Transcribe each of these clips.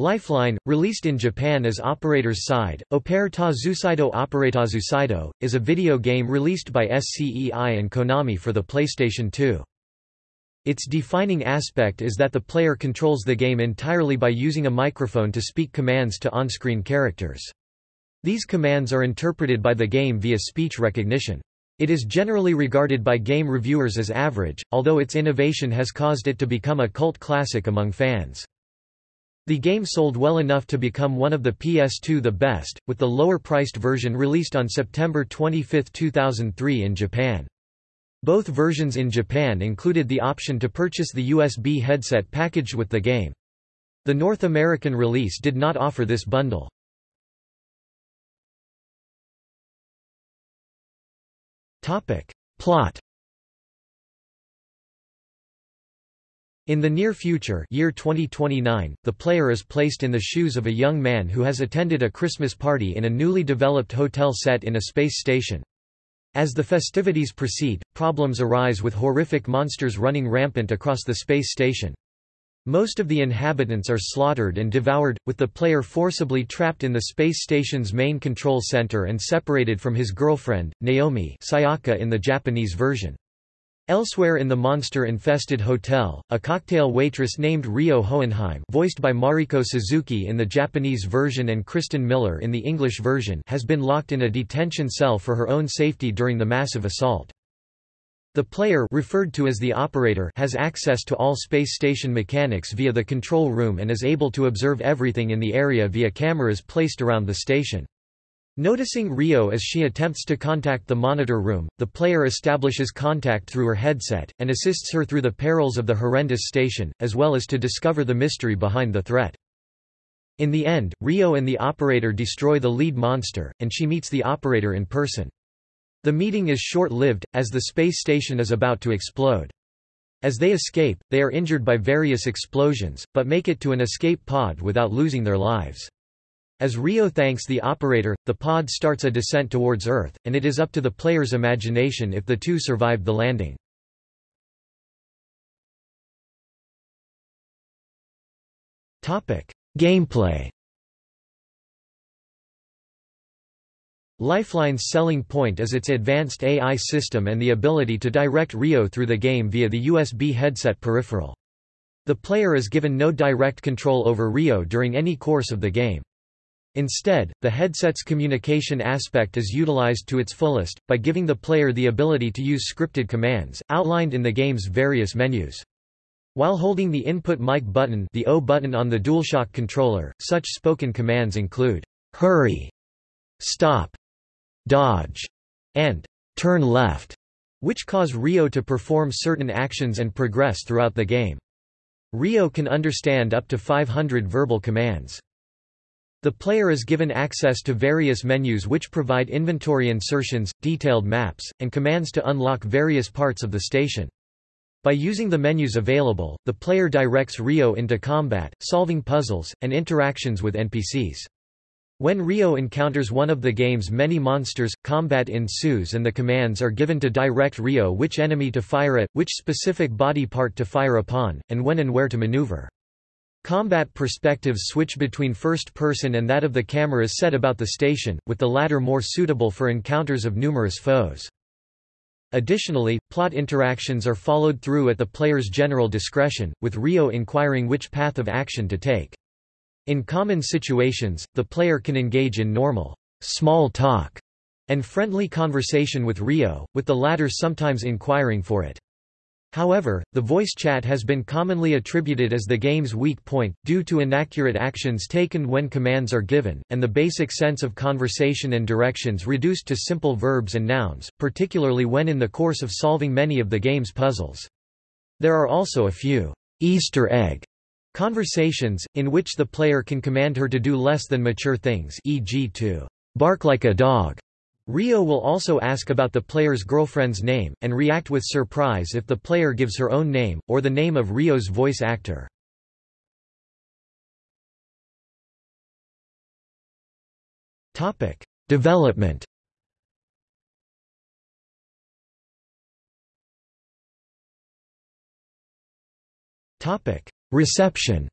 Lifeline, released in Japan as Operator's Side, Opere ta Zusaido Operator Zusaido, is a video game released by SCEI and Konami for the PlayStation 2. Its defining aspect is that the player controls the game entirely by using a microphone to speak commands to on-screen characters. These commands are interpreted by the game via speech recognition. It is generally regarded by game reviewers as average, although its innovation has caused it to become a cult classic among fans. The game sold well enough to become one of the PS2 the best, with the lower-priced version released on September 25, 2003 in Japan. Both versions in Japan included the option to purchase the USB headset packaged with the game. The North American release did not offer this bundle. Topic. Plot In the near future year 2029, the player is placed in the shoes of a young man who has attended a Christmas party in a newly developed hotel set in a space station. As the festivities proceed, problems arise with horrific monsters running rampant across the space station. Most of the inhabitants are slaughtered and devoured, with the player forcibly trapped in the space station's main control center and separated from his girlfriend, Naomi Sayaka in the Japanese version. Elsewhere in the monster-infested hotel, a cocktail waitress named Rio Hohenheim voiced by Mariko Suzuki in the Japanese version and Kristen Miller in the English version has been locked in a detention cell for her own safety during the massive assault. The player referred to as the operator has access to all space station mechanics via the control room and is able to observe everything in the area via cameras placed around the station. Noticing Rio as she attempts to contact the monitor room, the player establishes contact through her headset, and assists her through the perils of the horrendous station, as well as to discover the mystery behind the threat. In the end, Rio and the operator destroy the lead monster, and she meets the operator in person. The meeting is short-lived, as the space station is about to explode. As they escape, they are injured by various explosions, but make it to an escape pod without losing their lives. As Rio thanks the operator, the pod starts a descent towards Earth, and it is up to the player's imagination if the two survived the landing. Gameplay Lifeline's selling point is its advanced AI system and the ability to direct Rio through the game via the USB headset peripheral. The player is given no direct control over Rio during any course of the game. Instead, the headset's communication aspect is utilized to its fullest, by giving the player the ability to use scripted commands, outlined in the game's various menus. While holding the input mic button the O button on the DualShock controller, such spoken commands include, hurry, stop, dodge, and turn left, which cause Rio to perform certain actions and progress throughout the game. Rio can understand up to 500 verbal commands. The player is given access to various menus which provide inventory insertions, detailed maps, and commands to unlock various parts of the station. By using the menus available, the player directs Rio into combat, solving puzzles, and interactions with NPCs. When Rio encounters one of the game's many monsters, combat ensues and the commands are given to direct Rio which enemy to fire at, which specific body part to fire upon, and when and where to maneuver. Combat perspectives switch between first person and that of the cameras set about the station, with the latter more suitable for encounters of numerous foes. Additionally, plot interactions are followed through at the player's general discretion, with Rio inquiring which path of action to take. In common situations, the player can engage in normal, small talk, and friendly conversation with Rio, with the latter sometimes inquiring for it. However, the voice chat has been commonly attributed as the game's weak point, due to inaccurate actions taken when commands are given, and the basic sense of conversation and directions reduced to simple verbs and nouns, particularly when in the course of solving many of the game's puzzles. There are also a few Easter egg conversations, in which the player can command her to do less than mature things e.g. to bark like a dog Rio will also ask about the player's girlfriend's name, and react with surprise if the player gives her own name, or the name of Rio's voice actor. Development Reception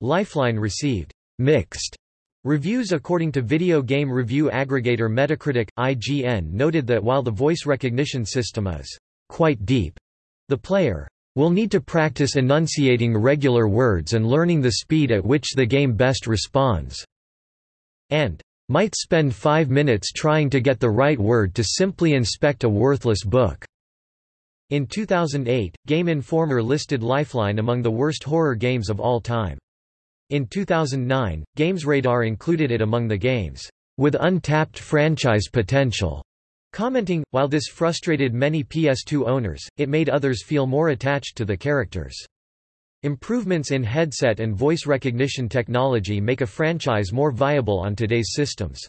Lifeline received. Mixed reviews according to video game review aggregator Metacritic. IGN noted that while the voice recognition system is quite deep, the player will need to practice enunciating regular words and learning the speed at which the game best responds, and might spend five minutes trying to get the right word to simply inspect a worthless book. In 2008, Game Informer listed Lifeline among the worst horror games of all time. In 2009, GamesRadar included it among the games with untapped franchise potential, commenting, while this frustrated many PS2 owners, it made others feel more attached to the characters. Improvements in headset and voice recognition technology make a franchise more viable on today's systems.